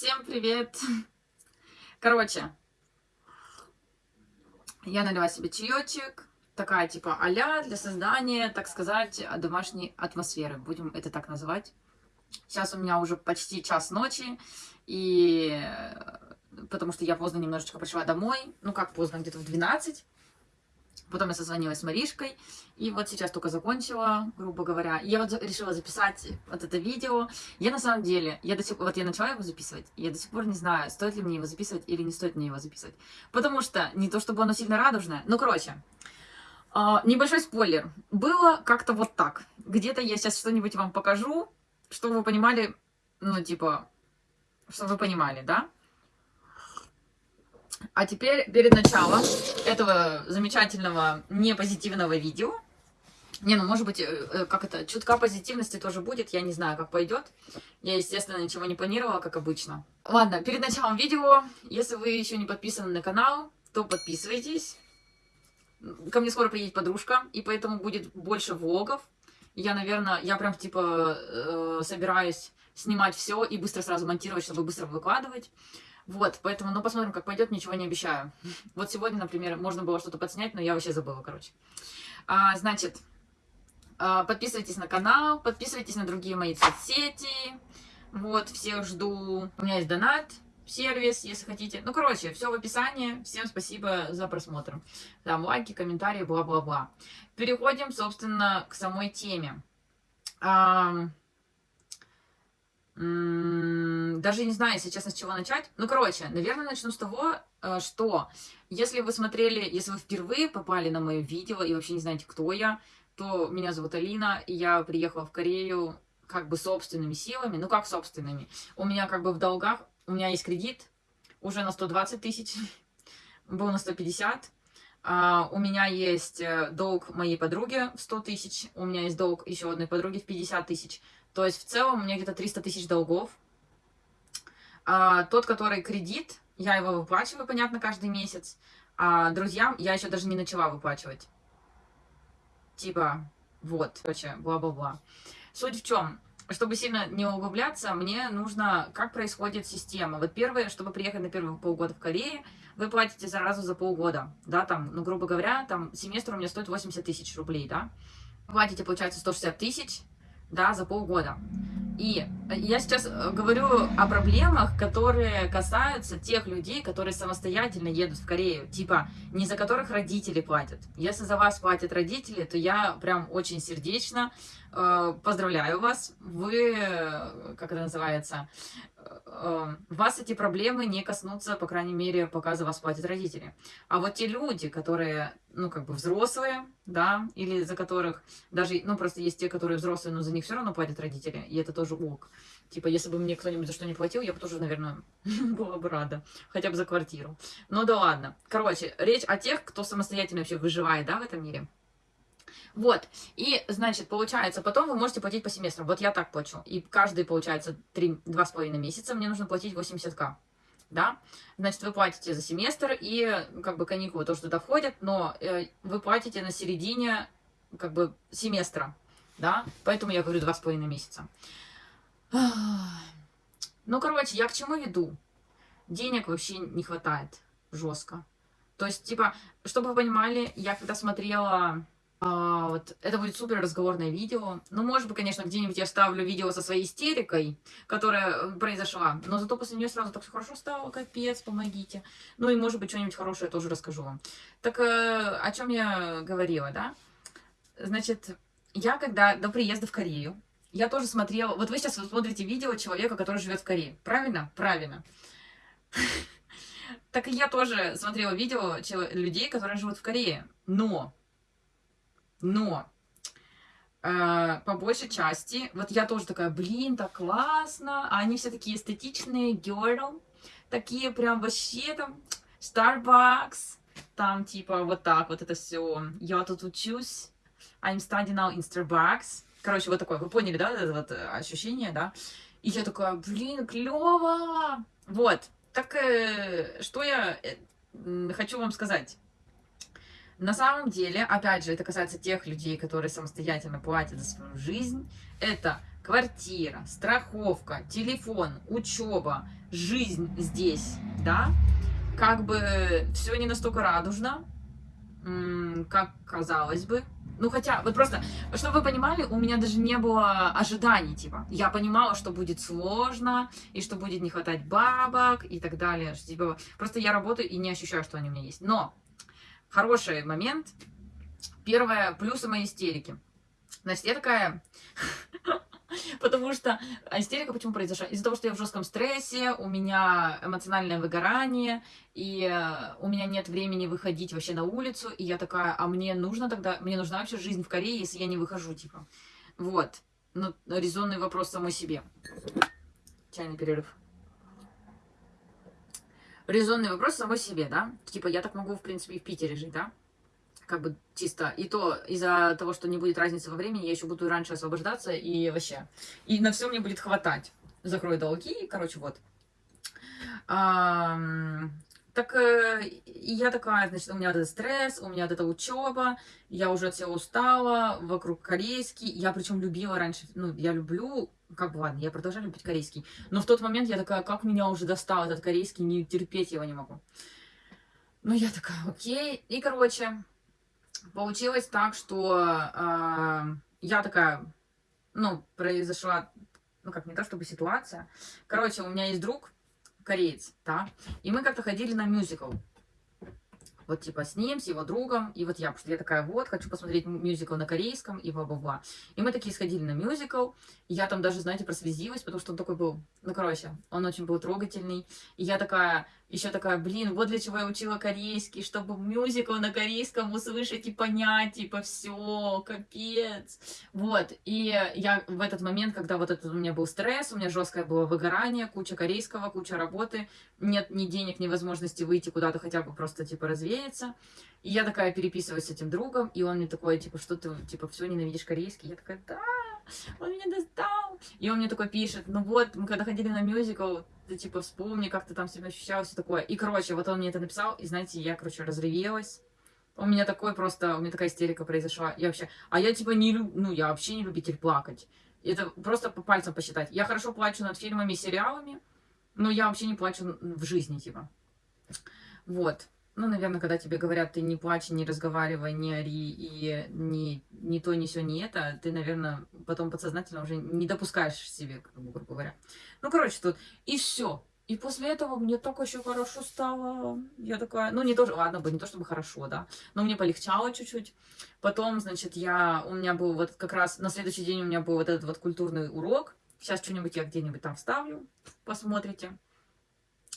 Всем привет! Короче, я налила себе чаечек, такая типа а для создания, так сказать, домашней атмосферы, будем это так называть. Сейчас у меня уже почти час ночи, и потому что я поздно немножечко пришла домой, ну как поздно, где-то в 12, Потом я созвонилась с Маришкой, и вот сейчас только закончила, грубо говоря. Я вот решила записать вот это видео. Я на самом деле, я до сих вот я начала его записывать, и я до сих пор не знаю, стоит ли мне его записывать или не стоит мне его записывать. Потому что не то, чтобы оно сильно радужное, ну, короче, э, небольшой спойлер. Было как-то вот так. Где-то я сейчас что-нибудь вам покажу, чтобы вы понимали, ну, типа, чтобы вы понимали, да? А теперь, перед началом этого замечательного непозитивного видео, не, ну, может быть, э, э, как это, чутка позитивности тоже будет, я не знаю, как пойдет. Я, естественно, ничего не планировала, как обычно. Ладно, перед началом видео, если вы еще не подписаны на канал, то подписывайтесь. Ко мне скоро приедет подружка, и поэтому будет больше влогов. Я, наверное, я прям, типа, э, собираюсь снимать все и быстро сразу монтировать, чтобы быстро выкладывать. Вот, поэтому, ну, посмотрим, как пойдет, ничего не обещаю. Вот сегодня, например, можно было что-то подснять, но я вообще забыла, короче. А, значит, а, подписывайтесь на канал, подписывайтесь на другие мои соцсети. Вот, всех жду. У меня есть донат, сервис, если хотите. Ну, короче, все в описании. Всем спасибо за просмотр. Там лайки, комментарии, бла-бла-бла. Переходим, собственно, к самой теме. А, даже не знаю, если честно, с чего начать. Ну, короче, наверное, начну с того, э, что если вы смотрели, если вы впервые попали на мое видео и вообще не знаете, кто я, то меня зовут Алина, и я приехала в Корею как бы собственными силами. Ну, как собственными? У меня как бы в долгах, у меня есть кредит уже на 120 тысяч, был на 150. Uh, у меня есть э, долг моей подруги в 100 тысяч, у меня есть долг еще одной подруги в 50 тысяч. То есть в целом у меня где-то 300 тысяч долгов. А, тот, который кредит, я его выплачиваю, понятно, каждый месяц. А друзьям я еще даже не начала выплачивать. Типа, вот, короче, бла-бла-бла. Суть в чем? Чтобы сильно не углубляться, мне нужно, как происходит система. Вот первое, чтобы приехать на первые полгода в Корее, вы платите сразу за полгода, да, там, ну, грубо говоря, там, семестр у меня стоит 80 тысяч рублей, да. Платите, получается, 160 тысяч, да, за полгода. И я сейчас э, говорю о проблемах, которые касаются тех людей, которые самостоятельно едут в Корею, типа не за которых родители платят. Если за вас платят родители, то я прям очень сердечно э, поздравляю вас. Вы, э, как это называется, э, вас эти проблемы не коснутся, по крайней мере, пока за вас платят родители. А вот те люди, которые, ну, как бы взрослые, да, или за которых даже, ну, просто есть те, которые взрослые, но за них все равно платят родители, и это тоже ок. Типа, если бы мне кто-нибудь за что не платил, я бы тоже, наверное, была бы рада. Хотя бы за квартиру. Ну да ладно. Короче, речь о тех, кто самостоятельно вообще выживает, да, в этом мире. Вот, и, значит, получается, потом вы можете платить по семестрам. Вот я так плачу. И каждый, получается, 2,5 месяца мне нужно платить 80к. Да, значит, вы платите за семестр, и как бы каникулы тоже туда входят, но э, вы платите на середине как бы семестра, да, поэтому я говорю 2,5 месяца. Ну, короче, я к чему веду? Денег вообще не хватает жестко. То есть, типа, чтобы вы понимали, я когда смотрела а, вот, это будет супер разговорное видео. Ну, может быть, конечно, где-нибудь я ставлю видео со своей истерикой, которая произошла. Но зато после нее сразу так все хорошо стало, капец, помогите. Ну и, может быть, что-нибудь хорошее тоже расскажу вам. Так, э, о чем я говорила, да? Значит, я когда до приезда в Корею, я тоже смотрела... Вот вы сейчас смотрите видео человека, который живет в Корее. Правильно? Правильно. Так и я тоже смотрела видео людей, которые живут в Корее. Но но э, по большей части, вот я тоже такая, блин, так классно, а они все такие эстетичные, girl, такие прям вообще там, Starbucks, там типа вот так вот это все, я тут учусь, I'm studying now in Starbucks, короче, вот такое, вы поняли, да, это вот э, ощущение, да, и я такая, блин, клево, вот, так э, что я э, хочу вам сказать, на самом деле, опять же, это касается тех людей, которые самостоятельно платят за свою жизнь. Это квартира, страховка, телефон, учеба, жизнь здесь, да, как бы все не настолько радужно, как казалось бы. Ну, хотя, вот просто, чтобы вы понимали, у меня даже не было ожиданий, типа. Я понимала, что будет сложно, и что будет не хватать бабок, и так далее. Типа, просто я работаю и не ощущаю, что они у меня есть. Но хороший момент. Первое, плюсы моей истерики. Значит, я такая... Потому что истерика почему произошла? Из-за того, что я в жестком стрессе, у меня эмоциональное выгорание, и э, у меня нет времени выходить вообще на улицу, и я такая, а мне нужно тогда, мне нужна вообще жизнь в Корее, если я не выхожу, типа. Вот. Ну, резонный вопрос самой себе. Чайный перерыв. Резонный вопрос самой себе, да? Типа, я так могу, в принципе, и в Питере жить, да? как бы чисто. И то из-за того, что не будет разницы во времени, я еще буду раньше освобождаться и вообще. И на все мне будет хватать. Закрою долги, короче, вот. Так э, я такая, значит, у меня этот стресс, у меня вот эта учеба, я уже от всего устала, вокруг корейский. Я причем любила раньше, ну, я люблю, как бы, ладно, я продолжаю любить корейский. Но в тот момент я такая, как меня уже достал этот корейский, не терпеть его не могу. Ну, я такая, окей. И, короче, получилось так, что э, я такая, ну, произошла, ну, как не то чтобы ситуация. Короче, у меня есть друг, кореец, да, и мы как-то ходили на мюзикл. Вот типа с ним, с его другом, и вот я, потому я такая, вот, хочу посмотреть мюзикл на корейском, и бла-бла-бла. И мы такие сходили на мюзикл, я там даже, знаете, прослезилась, потому что он такой был, ну, короче, он очень был трогательный. И я такая, еще такая, блин, вот для чего я учила корейский, чтобы мюзикл на корейском услышать и понять, типа, все, капец. Вот, и я в этот момент, когда вот этот у меня был стресс, у меня жесткое было выгорание, куча корейского, куча работы, нет ни денег, ни возможности выйти куда-то хотя бы просто, типа, развеяться. И я такая переписываюсь с этим другом, и он мне такой, типа, что ты, типа, все ненавидишь корейский? Я такая, да, он меня достал. И он мне такой пишет, ну вот, мы когда ходили на мюзикл, ты типа вспомни, как ты там себя ощущал, все такое. И, короче, вот он мне это написал, и, знаете, я, короче, разревелась. У меня такой просто, у меня такая истерика произошла. Я вообще, а я типа не люблю, ну, я вообще не любитель плакать. Это просто по пальцам посчитать. Я хорошо плачу над фильмами сериалами, но я вообще не плачу в жизни, типа. Вот. Ну, наверное, когда тебе говорят, ты не плачь, не разговаривай, не ори, и не, не то, не все, не это, ты, наверное, потом подсознательно уже не допускаешь себе, грубо говоря. Ну, короче, тут и все. И после этого мне так еще хорошо стало. Я такая, ну, не то, ладно бы, не то чтобы хорошо, да, но мне полегчало чуть-чуть. Потом, значит, я, у меня был вот как раз, на следующий день у меня был вот этот вот культурный урок. Сейчас что-нибудь я где-нибудь там вставлю, посмотрите.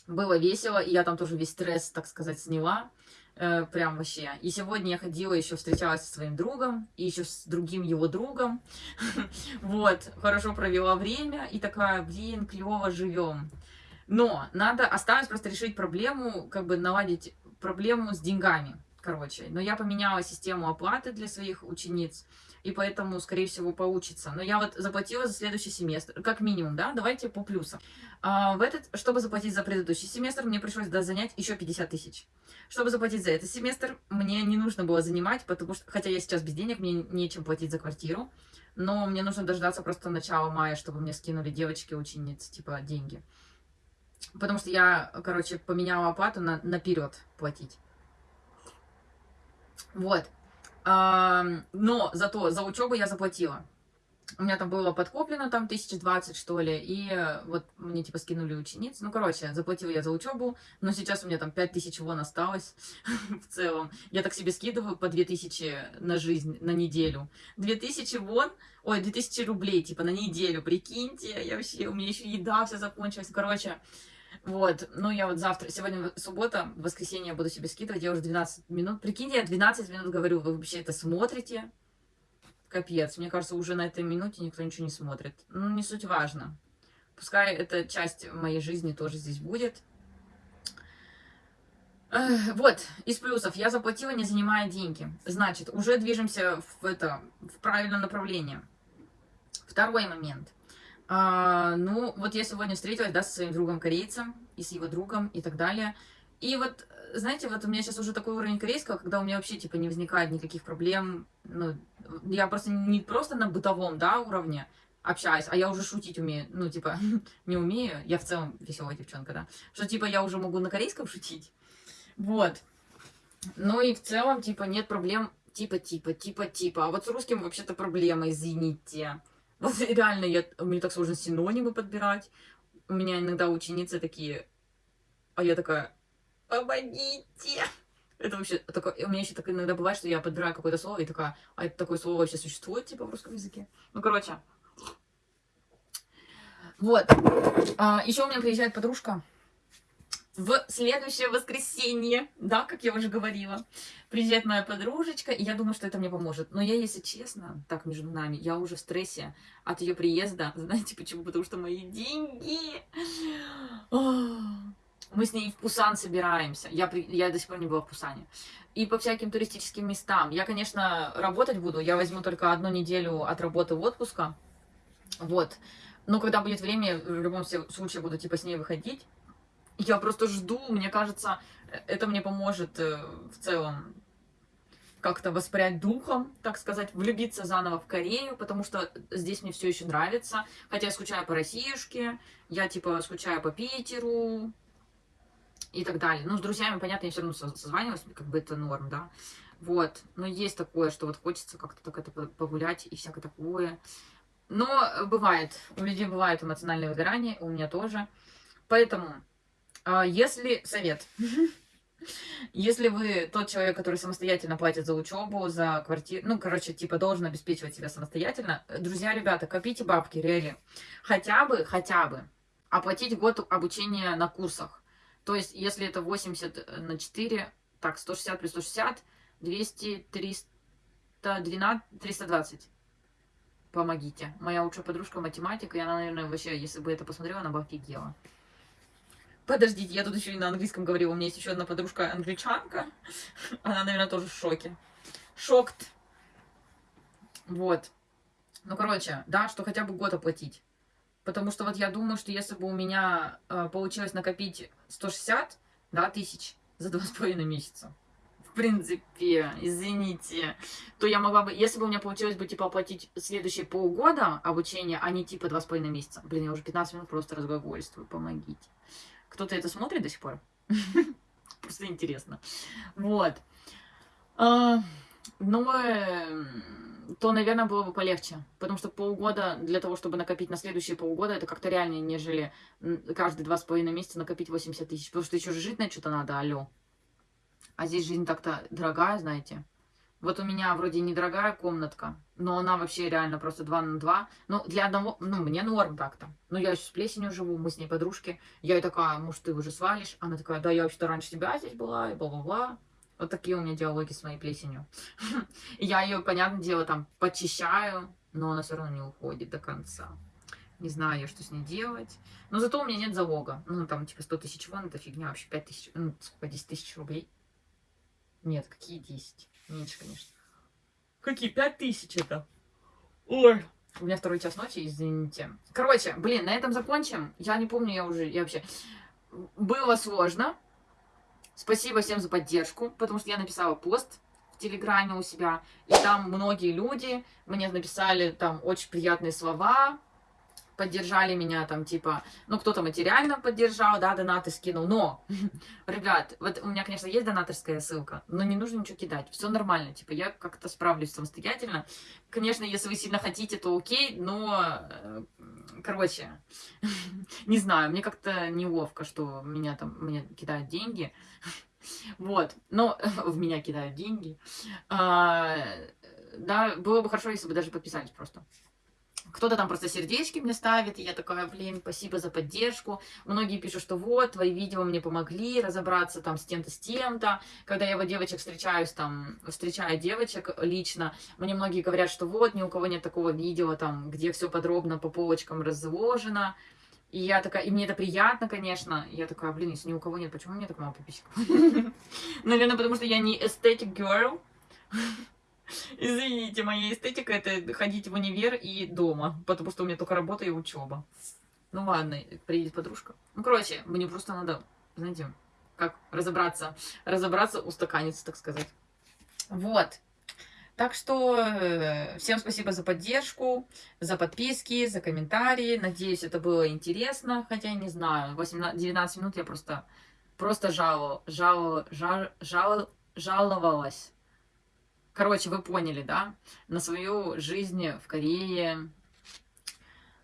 Было весело, и я там тоже весь стресс, так сказать, сняла. Э, прям вообще. И сегодня я ходила, еще встречалась со своим другом, и еще с другим его другом. Вот, хорошо провела время, и такая, блин, клево живем. Но надо, осталось просто решить проблему, как бы наладить проблему с деньгами, короче. Но я поменяла систему оплаты для своих учениц и поэтому, скорее всего, получится. Но я вот заплатила за следующий семестр, как минимум, да, давайте по плюсам. А, в этот, чтобы заплатить за предыдущий семестр, мне пришлось да, занять еще 50 тысяч. Чтобы заплатить за этот семестр, мне не нужно было занимать, потому что, хотя я сейчас без денег, мне нечем платить за квартиру, но мне нужно дождаться просто начала мая, чтобы мне скинули девочки-ученицы, типа, деньги. Потому что я, короче, поменяла оплату на наперед платить. Вот но зато за учебу я заплатила. У меня там было подкоплено там тысяч двадцать, что ли, и вот мне типа скинули учениц. Ну, короче, заплатила я за учебу, но сейчас у меня там пять тысяч вон осталось в целом. Я так себе скидываю по две тысячи на жизнь, на неделю. Две тысячи вон, ой, две тысячи рублей, типа, на неделю, прикиньте, я вообще, у меня еще еда вся закончилась. Короче, вот, ну я вот завтра, сегодня суббота, в воскресенье буду себе скидывать, я уже 12 минут, прикиньте, я 12 минут говорю, вы вообще это смотрите? Капец, мне кажется, уже на этой минуте никто ничего не смотрит. Ну, не суть важно. Пускай эта часть моей жизни тоже здесь будет. Вот, из плюсов. Я заплатила, не занимая деньги. Значит, уже движемся в, это, в правильном направлении. Второй момент – а, ну, вот я сегодня встретилась, да, со своим другом-корейцем, и с его другом, и так далее. И вот, знаете, вот у меня сейчас уже такой уровень корейского, когда у меня вообще, типа, не возникает никаких проблем. Ну, я просто не просто на бытовом, да, уровне, общаюсь, а я уже шутить умею, ну, типа, не умею, я в целом веселая девчонка, да, что, типа, я уже могу на корейском шутить, вот, ну и в целом, типа, нет проблем, типа, типа, типа, типа, а вот с русским вообще-то проблема, извините, вот реально, я, мне так сложно синонимы подбирать, у меня иногда ученицы такие, а я такая, помогите, это вообще такое... У меня еще так иногда бывает, что я подбираю какое-то слово и такая, а это такое слово вообще существует, типа, в русском языке? Ну, короче. Вот. А, еще у меня приезжает подружка в следующее воскресенье, да, как я уже говорила. Приезжает моя подружечка, и я думаю, что это мне поможет. Но я, если честно, так между нами, я уже в стрессе от ее приезда. Знаете почему? Потому что мои деньги... Мы с ней в Пусан собираемся. Я, при... я до сих пор не была в Пусане. И по всяким туристическим местам. Я, конечно, работать буду. Я возьму только одну неделю от работы в отпуска. Вот. Но когда будет время, в любом случае буду типа с ней выходить. Я просто жду. Мне кажется, это мне поможет э, в целом как-то воспрять духом, так сказать, влюбиться заново в Корею, потому что здесь мне все еще нравится. Хотя я скучаю по Россиюшке, я типа скучаю по Питеру, и так далее. Ну, с друзьями, понятно, я все равно созваниваюсь, как бы это норм, да. Вот, но есть такое, что вот хочется как-то так это погулять и всякое такое. Но бывает, у людей бывает эмоциональное выгорание, у меня тоже. Поэтому, если совет, если вы тот человек, который самостоятельно платит за учебу, за квартиру, ну, короче, типа, должен обеспечивать себя самостоятельно, друзья, ребята, копите бабки, реально. Хотя бы, хотя бы оплатить год обучения на курсах. То есть, если это 80 э, на 4, так, 160 плюс 160, 200, 312, 320. Помогите. Моя лучшая подружка математика, и она, наверное, вообще, если бы это посмотрела, она бы офигела. Подождите, я тут еще и на английском говорила. У меня есть еще одна подружка англичанка. Она, наверное, тоже в шоке. Шокт. Вот. Ну, короче, да, что хотя бы год оплатить. Потому что вот я думаю, что если бы у меня э, получилось накопить 160 да, тысяч за два с половиной месяца, в принципе, извините, то я могла бы, если бы у меня получилось бы, типа, оплатить следующие полгода обучения, а не, типа, два с половиной месяца. Блин, я уже 15 минут просто разглагольствую, помогите. Кто-то это смотрит до сих пор? Просто интересно. Вот. А, но то, наверное, было бы полегче. Потому что полгода для того, чтобы накопить на следующие полгода, это как-то реальнее, нежели каждые два с половиной месяца накопить 80 тысяч. Потому что еще жить на что-то надо, алло. А здесь жизнь так-то дорогая, знаете. Вот у меня вроде недорогая комнатка, но она вообще реально просто 2 на 2. Ну, для одного, ну, мне норм так-то. Но я еще с плесенью живу, мы с ней подружки. Я ей такая, может, ты уже свалишь? Она такая, да, я вообще-то раньше тебя здесь была, и бла-бла-бла. Вот такие у меня диалоги с моей плесенью. Я ее, понятное дело, там почищаю, но она все равно не уходит до конца. Не знаю, что с ней делать. Но зато у меня нет залога. Ну, там, типа, 100 тысяч вон, это фигня вообще. 5 тысяч, ну, сколько, 10 тысяч рублей? Нет, какие 10? Меньше, конечно. Какие 5 тысяч это? Ой. У меня второй час ночи, извините. Короче, блин, на этом закончим. Я не помню, я уже, я вообще... Было сложно. Спасибо всем за поддержку, потому что я написала пост в Телеграме у себя, и там многие люди мне написали там очень приятные слова, поддержали меня там, типа, ну, кто-то материально поддержал, да, донаты скинул, но, ребят, вот у меня, конечно, есть донаторская ссылка, но не нужно ничего кидать, все нормально, типа, я как-то справлюсь самостоятельно. Конечно, если вы сильно хотите, то окей, но, э, короче, не знаю, мне как-то неловко, что меня там, мне кидают деньги, вот, но в меня кидают деньги. А, да, было бы хорошо, если бы даже подписались просто. Кто-то там просто сердечки мне ставит, и я такая, блин, спасибо за поддержку. Многие пишут, что вот, твои видео мне помогли разобраться там с тем-то, с тем-то. Когда я вот девочек встречаюсь, там, встречаю девочек лично, мне многие говорят, что вот, ни у кого нет такого видео, там, где все подробно по полочкам разложено. И я такая, и мне это приятно, конечно. Я такая, блин, если ни у кого нет, почему у меня так мало подписчиков? Наверное, потому что я не aesthetic girl. Извините, моя эстетика это ходить в универ и дома, потому что у меня только работа и учеба. Ну ладно, приедет подружка. Ну, короче, мне просто надо, знаете, как разобраться, разобраться, устаканиться, так сказать. Вот. Так что э, всем спасибо за поддержку, за подписки, за комментарии. Надеюсь, это было интересно. Хотя не знаю, 18, 19 минут я просто, просто жаловал, жаловал, жал, жал, жаловалась. Короче, вы поняли, да? На свою жизнь в Корее,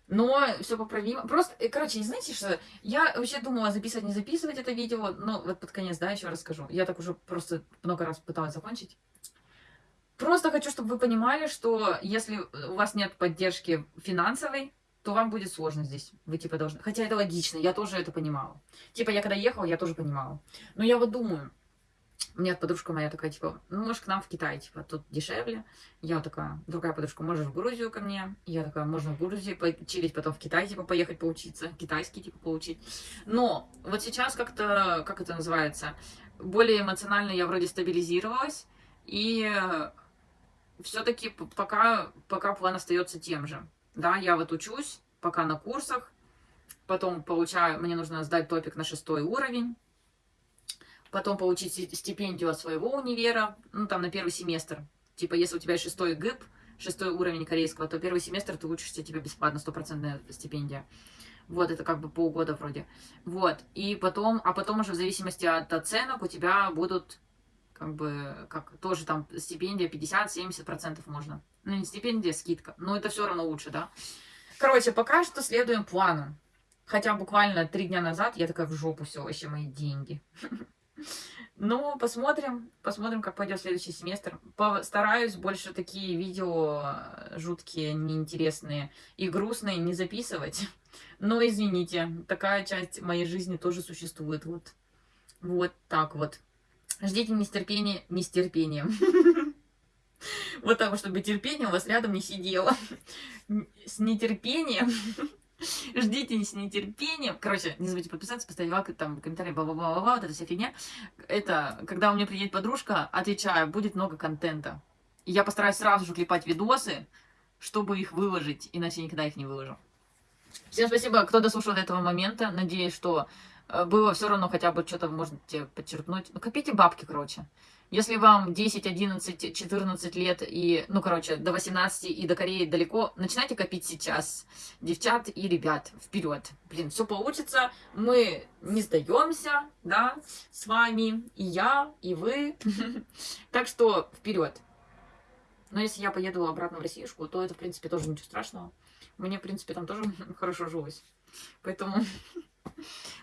но все поправимо. Просто, короче, не знаете, что я вообще думала записывать, не записывать это видео, но вот под конец, да, еще расскажу. Я так уже просто много раз пыталась закончить. Просто хочу, чтобы вы понимали, что если у вас нет поддержки финансовой, то вам будет сложно здесь. Вы типа должны... Хотя это логично, я тоже это понимала. Типа я когда ехала, я тоже понимала. Но я вот думаю, у меня подружка моя такая, типа, ну, может, к нам в Китай, типа, тут дешевле. Я такая, другая подружка, можешь в Грузию ко мне? Я такая, можно в Грузии почилить, потом в Китай, типа, поехать поучиться, китайский, типа, получить. Но вот сейчас как-то, как это называется, более эмоционально я вроде стабилизировалась, и все-таки пока, пока план остается тем же. Да, я вот учусь, пока на курсах, потом получаю, мне нужно сдать топик на шестой уровень, потом получить стипендию от своего универа, ну, там, на первый семестр. Типа, если у тебя шестой ГИП, шестой уровень корейского, то первый семестр ты учишься, тебе бесплатно, стопроцентная стипендия. Вот, это как бы полгода вроде. Вот, и потом, а потом уже в зависимости от оценок у тебя будут, как бы, как тоже там стипендия 50-70% можно. Ну, не стипендия, скидка. Но это все равно лучше, да. Короче, пока что следуем плану. Хотя буквально три дня назад я такая в жопу все, вообще мои деньги. Ну, посмотрим, посмотрим, как пойдет следующий семестр. Постараюсь больше такие видео э, жуткие, неинтересные и грустные не записывать. Но извините, такая часть моей жизни тоже существует. Вот, вот так вот. Ждите нестерпения, нестерпением. Вот так, чтобы терпение у вас рядом не сидело. С нетерпением Ждите с нетерпением. Короче, не забудьте подписаться, поставить лайк, там, комментарий, бла-бла-бла-бла, вот эта вся фигня. Это, когда у меня приедет подружка, отвечаю, будет много контента. И я постараюсь сразу же клепать видосы, чтобы их выложить, иначе никогда их не выложу. Всем спасибо, кто дослушал до этого момента. Надеюсь, что э, было все равно хотя бы что-то можете подчеркнуть. Ну, копите бабки, короче. Если вам 10, 11, 14 лет и, ну, короче, до 18 и до Кореи далеко, начинайте копить сейчас. Девчат и ребят, вперед. Блин, все получится. Мы не сдаемся, да, с вами. И я, и вы. Так что вперед. Но если я поеду обратно в Россиюшку, то это, в принципе, тоже ничего страшного. Мне, в принципе, там тоже хорошо жилось. Поэтому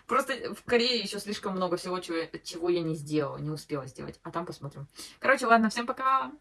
Просто в Корее еще слишком много всего, чего, чего я не сделала, не успела сделать. А там посмотрим. Короче, ладно, всем пока!